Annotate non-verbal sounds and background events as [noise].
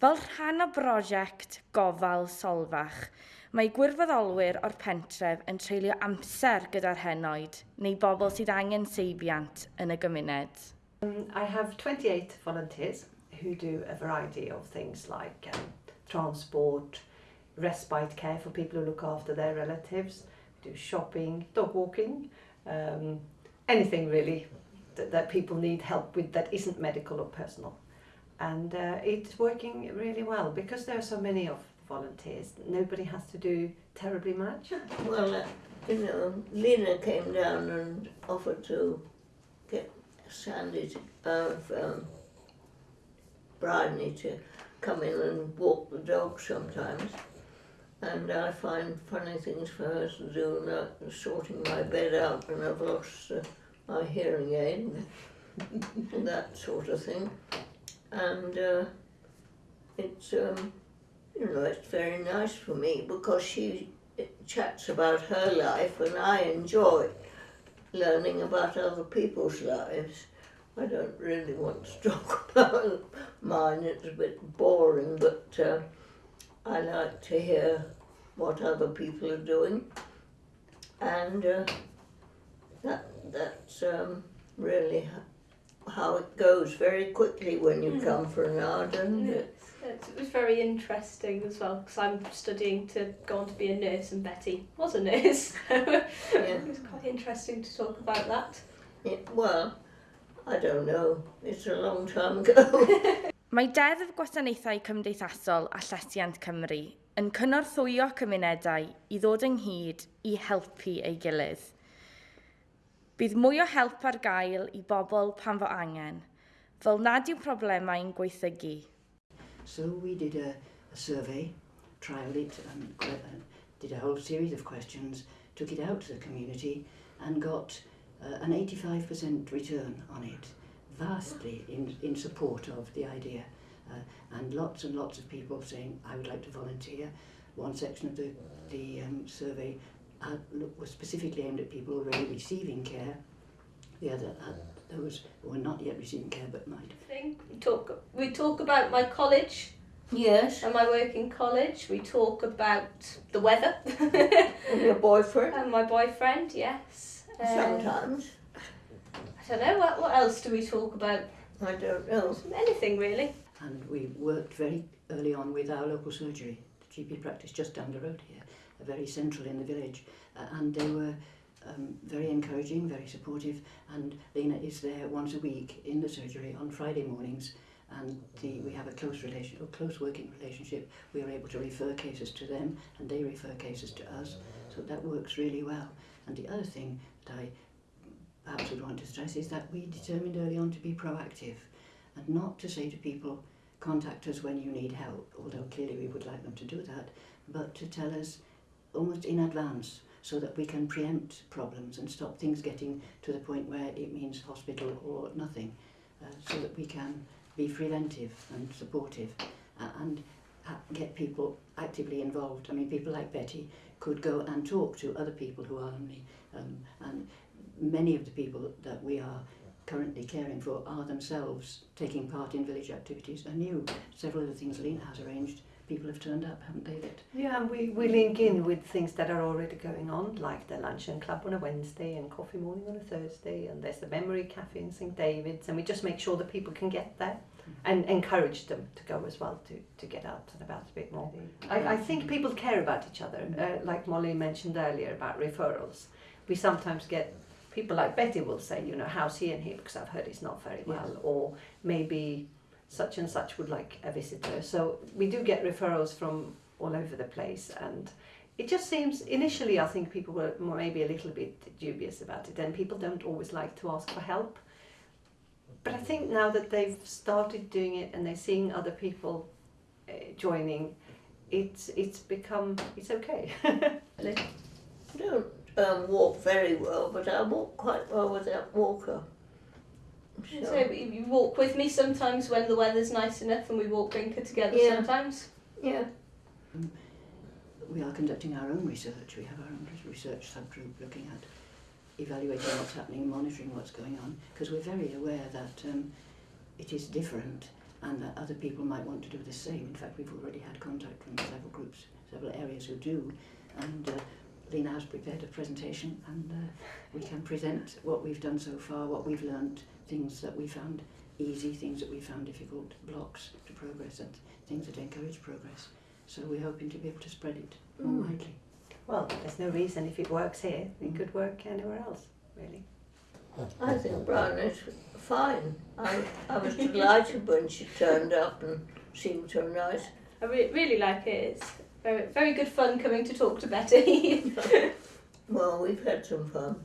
Fel rhan o brosiect gofal solfach, mae gwirfoddolwyr o'r pentref yn treulio amser gyda'r henoed neu bobl sydd angen seibiant yn y gymuned. Um, I have 28 volunteers who do a variety of things like um, transport, respite care for people who look after their relatives, do shopping, dog walking, um, anything really that, that people need help with that isn't medical or personal. And uh, it's working really well because there are so many of volunteers. Nobody has to do terribly much. Well, uh, you know, Lena came down and offered to get Sandy uh, um, to come in and walk the dog sometimes. And I find funny things for her to do, like sorting my bed out when I've lost uh, my hearing aid, and [laughs] that sort of thing and uh, it's um, you know it's very nice for me because she chats about her life and I enjoy learning about other people's lives. I don't really want to [laughs] talk about mine, it's a bit boring, but uh, I like to hear what other people are doing. And uh, that that's um, really how it goes very quickly when you mm. come from now, doesn't it? It's, it was very interesting as well because I'm studying to go on to be a nurse and Betty was a nurse. [laughs] yeah. It was quite interesting to talk about that. Yeah, well, I don't know. It's a long time ago. [laughs] Mae Deddf Gwasanaethau Cymdeithasol a Llesiant Cymru yn cynorthwyo cymunedau i ddod ynghyd i helpu ei gilydd. Bydd mwy o help ar gael i bobl pan fo angen, fel nad yw problemau'n gweithygu. So we did a, a survey, trialled it and uh, did a whole series of questions, took it out to the community and got uh, an 85% return on it, vastly in, in support of the idea. Uh, and lots and lots of people saying, I would like to volunteer. One section of the, the um, survey uh, was specifically aimed at people already receiving care. The other, uh, those who were not yet receiving care but might. We talk, we talk about my college. Yes. And my work in college. We talk about the weather. and [laughs] your boyfriend. And my boyfriend, yes. Sometimes. I don't know, what, what else do we talk about? I don't know. Anything really. And we worked very early on with our local surgery, the GP practice just down the road here. Very central in the village uh, and they were um, very encouraging, very supportive and Lena is there once a week in the surgery on Friday mornings and the, we have a close relation, a close working relationship. We are able to refer cases to them and they refer cases to us. So that works really well. And the other thing that I perhaps would want to stress is that we determined early on to be proactive and not to say to people, contact us when you need help, although clearly we would like them to do that, but to tell us almost in advance so that we can preempt problems and stop things getting to the point where it means hospital or nothing uh, so that we can be preventive and supportive uh, and uh, get people actively involved. I mean, people like Betty could go and talk to other people who are lonely um, and many of the people that we are currently caring for are themselves taking part in village activities. I knew several of the things Lena has arranged people have turned up, haven't they? That yeah, and we, we link in with things that are already going on, like the luncheon club on a Wednesday and coffee morning on a Thursday, and there's the memory cafe in St David's, and we just make sure that people can get there mm-hmm. and encourage them to go as well to, to get out and about a bit more. I, I think people care about each other, uh, like Molly mentioned earlier about referrals. We sometimes get people like Betty will say, you know, how's he and he because I've heard he's not very well, yes. or maybe such and such would like a visitor. So we do get referrals from all over the place and it just seems initially I think people were maybe a little bit dubious about it and people don't always like to ask for help. But I think now that they've started doing it and they're seeing other people uh, joining, it's it's become it's okay. [laughs] I don't um, walk very well, but I walk quite well without walker. Sure. So you walk with me sometimes when the weather's nice enough and we walk Brinker together yeah. sometimes? Yeah. Um, we are conducting our own research. We have our own research subgroup looking at evaluating what's happening, monitoring what's going on, because we're very aware that um, it is different and that other people might want to do the same. In fact, we've already had contact from several groups, several areas who do, and uh, Lena has prepared a presentation and uh, we can present what we've done so far, what we've learned, things that we found easy, things that we found difficult, blocks to progress and things that encourage progress. So we're hoping to be able to spread it more Mm. widely. Well, there's no reason if it works here, it could work anywhere else, really. I think Brown is fine. I, I was delighted when she turned up and seemed so nice. I re- really like it. It's very, very good fun coming to talk to Betty. [laughs] Well, we've had some fun.